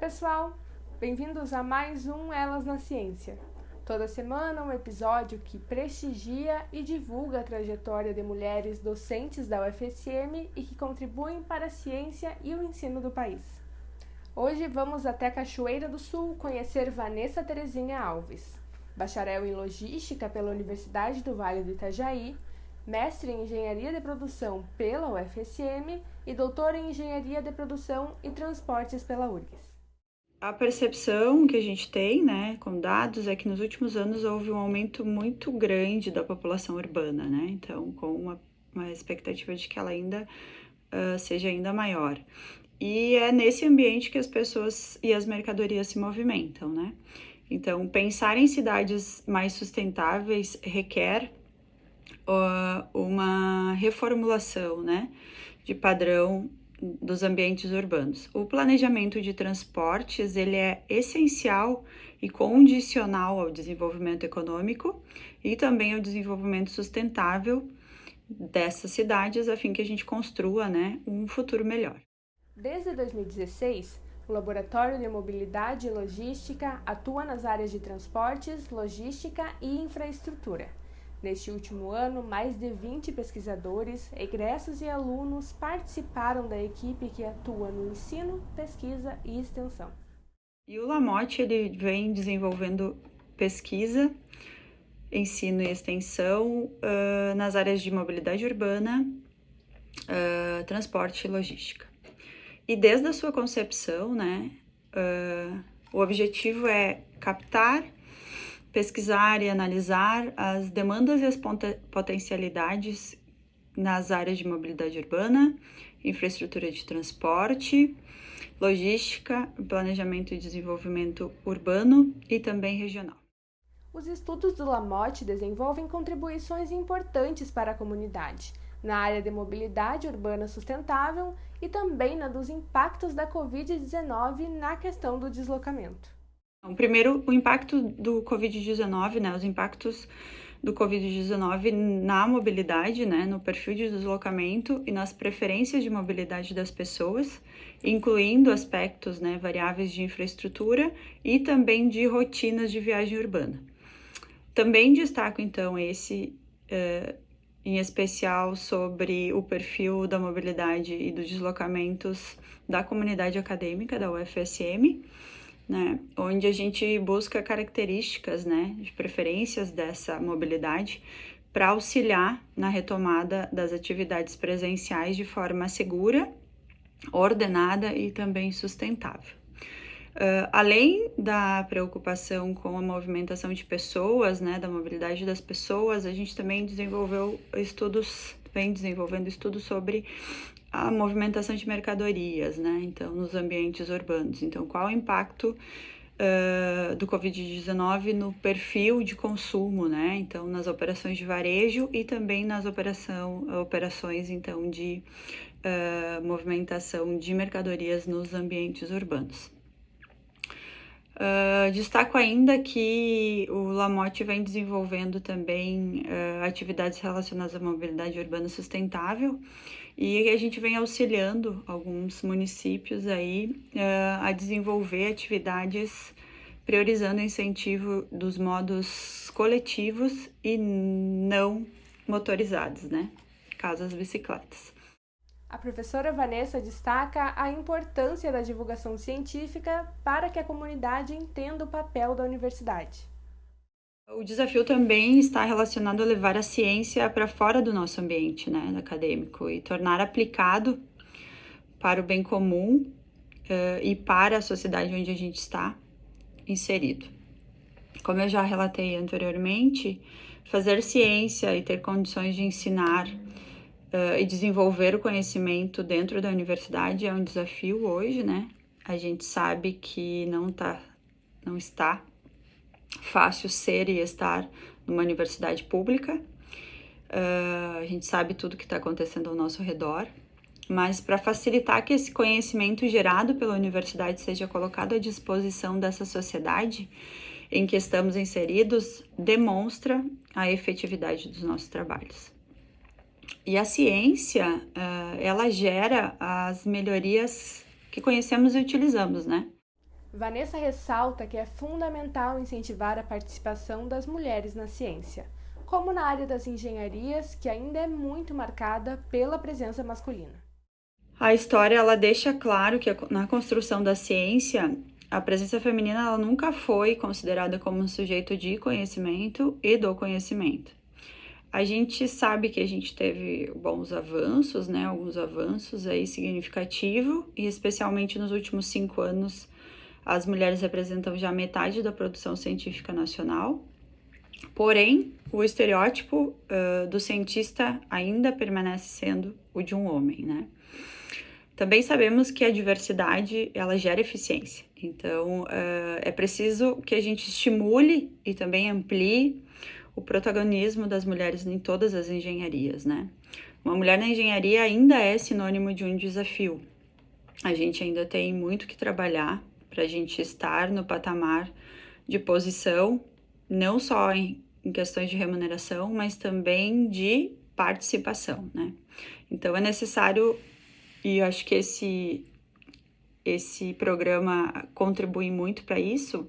pessoal! Bem-vindos a mais um Elas na Ciência. Toda semana um episódio que prestigia e divulga a trajetória de mulheres docentes da UFSM e que contribuem para a ciência e o ensino do país. Hoje vamos até Cachoeira do Sul conhecer Vanessa Terezinha Alves, bacharel em Logística pela Universidade do Vale do Itajaí, mestre em Engenharia de Produção pela UFSM e doutor em Engenharia de Produção e Transportes pela URGS. A percepção que a gente tem, né, com dados, é que nos últimos anos houve um aumento muito grande da população urbana, né, então com uma, uma expectativa de que ela ainda uh, seja ainda maior. E é nesse ambiente que as pessoas e as mercadorias se movimentam, né. Então, pensar em cidades mais sustentáveis requer uh, uma reformulação, né, de padrão dos ambientes urbanos. O planejamento de transportes, ele é essencial e condicional ao desenvolvimento econômico e também ao desenvolvimento sustentável dessas cidades, a fim que a gente construa, né, um futuro melhor. Desde 2016, o Laboratório de Mobilidade e Logística atua nas áreas de transportes, logística e infraestrutura. Neste último ano, mais de 20 pesquisadores, egressos e alunos participaram da equipe que atua no ensino, pesquisa e extensão. E o Lamotte ele vem desenvolvendo pesquisa, ensino e extensão uh, nas áreas de mobilidade urbana, uh, transporte e logística. E desde a sua concepção, né, uh, o objetivo é captar pesquisar e analisar as demandas e as potencialidades nas áreas de mobilidade urbana, infraestrutura de transporte, logística, planejamento e desenvolvimento urbano e também regional. Os estudos do Lamotte desenvolvem contribuições importantes para a comunidade, na área de mobilidade urbana sustentável e também na dos impactos da Covid-19 na questão do deslocamento. Então, primeiro, o impacto do Covid-19, né, os impactos do Covid-19 na mobilidade, né, no perfil de deslocamento e nas preferências de mobilidade das pessoas, incluindo aspectos, né, variáveis de infraestrutura e também de rotinas de viagem urbana. Também destaco, então, esse uh, em especial sobre o perfil da mobilidade e dos deslocamentos da comunidade acadêmica da UFSM, né, onde a gente busca características, né, de preferências dessa mobilidade para auxiliar na retomada das atividades presenciais de forma segura, ordenada e também sustentável. Uh, além da preocupação com a movimentação de pessoas, né, da mobilidade das pessoas, a gente também desenvolveu estudos, vem desenvolvendo estudos sobre a movimentação de mercadorias, né? Então, nos ambientes urbanos. Então, qual o impacto uh, do Covid-19 no perfil de consumo, né? Então, nas operações de varejo e também nas operação, operações, então, de uh, movimentação de mercadorias nos ambientes urbanos. Uh, destaco ainda que o Lamotte vem desenvolvendo também atividades relacionadas à mobilidade urbana sustentável e a gente vem auxiliando alguns municípios aí uh, a desenvolver atividades priorizando o incentivo dos modos coletivos e não motorizados, né? Caso as bicicletas. A professora Vanessa destaca a importância da divulgação científica para que a comunidade entenda o papel da universidade. O desafio também está relacionado a levar a ciência para fora do nosso ambiente né, acadêmico e tornar aplicado para o bem comum uh, e para a sociedade onde a gente está inserido. Como eu já relatei anteriormente, fazer ciência e ter condições de ensinar uh, e desenvolver o conhecimento dentro da universidade é um desafio hoje, né? A gente sabe que não, tá, não está fácil ser e estar numa universidade pública. Uh, a gente sabe tudo que está acontecendo ao nosso redor, mas para facilitar que esse conhecimento gerado pela universidade seja colocado à disposição dessa sociedade em que estamos inseridos, demonstra a efetividade dos nossos trabalhos. E a ciência, uh, ela gera as melhorias que conhecemos e utilizamos, né? Vanessa ressalta que é fundamental incentivar a participação das mulheres na ciência, como na área das engenharias, que ainda é muito marcada pela presença masculina. A história ela deixa claro que na construção da ciência a presença feminina ela nunca foi considerada como um sujeito de conhecimento e do conhecimento. A gente sabe que a gente teve bons avanços, né? Alguns avanços aí significativos, e especialmente nos últimos cinco anos as mulheres representam já metade da produção científica nacional. Porém, o estereótipo uh, do cientista ainda permanece sendo o de um homem, né? Também sabemos que a diversidade ela gera eficiência. Então, uh, é preciso que a gente estimule e também amplie o protagonismo das mulheres em todas as engenharias, né? Uma mulher na engenharia ainda é sinônimo de um desafio. A gente ainda tem muito que trabalhar para a gente estar no patamar de posição, não só em, em questões de remuneração, mas também de participação, né? Então é necessário, e eu acho que esse, esse programa contribui muito para isso,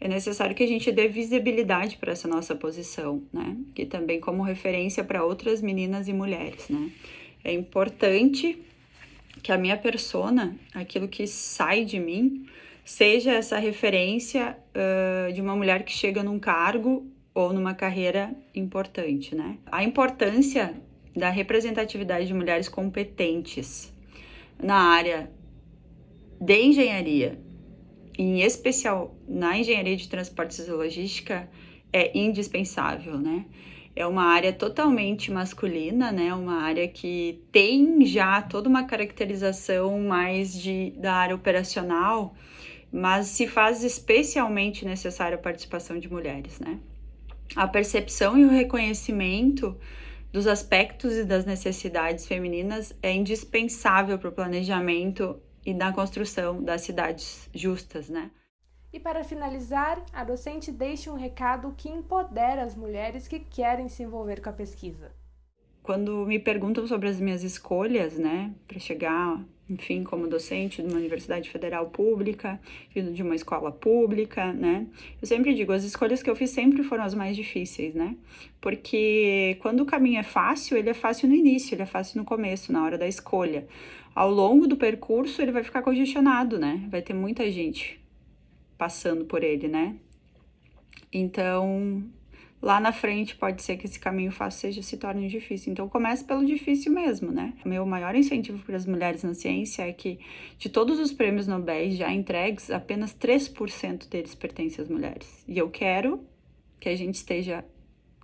é necessário que a gente dê visibilidade para essa nossa posição, né? Que também como referência para outras meninas e mulheres, né? É importante que a minha persona, aquilo que sai de mim, seja essa referência uh, de uma mulher que chega num cargo ou numa carreira importante, né? A importância da representatividade de mulheres competentes na área de engenharia, em especial na engenharia de transportes e logística, é indispensável, né? É uma área totalmente masculina, né? Uma área que tem já toda uma caracterização mais de, da área operacional, mas se faz especialmente necessária a participação de mulheres, né? A percepção e o reconhecimento dos aspectos e das necessidades femininas é indispensável para o planejamento e na construção das cidades justas, né? E para finalizar, a docente deixa um recado que empodera as mulheres que querem se envolver com a pesquisa. Quando me perguntam sobre as minhas escolhas, né, para chegar enfim, como docente de uma universidade federal pública, vindo de uma escola pública, né? Eu sempre digo, as escolhas que eu fiz sempre foram as mais difíceis, né? Porque quando o caminho é fácil, ele é fácil no início, ele é fácil no começo, na hora da escolha. Ao longo do percurso, ele vai ficar congestionado, né? Vai ter muita gente passando por ele, né? Então, lá na frente pode ser que esse caminho fácil seja se torne difícil. Então comece pelo difícil mesmo, né? O meu maior incentivo para as mulheres na ciência é que de todos os prêmios Nobel já entregues, apenas 3% deles pertencem às mulheres. E eu quero que a gente esteja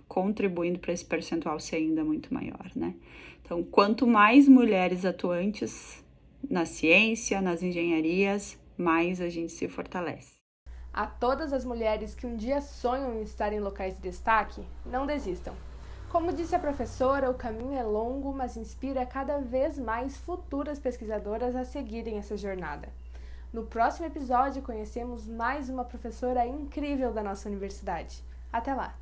contribuindo para esse percentual ser ainda muito maior, né? Então, quanto mais mulheres atuantes na ciência, nas engenharias, mais a gente se fortalece. A todas as mulheres que um dia sonham em estar em locais de destaque, não desistam. Como disse a professora, o caminho é longo, mas inspira cada vez mais futuras pesquisadoras a seguirem essa jornada. No próximo episódio, conhecemos mais uma professora incrível da nossa universidade. Até lá!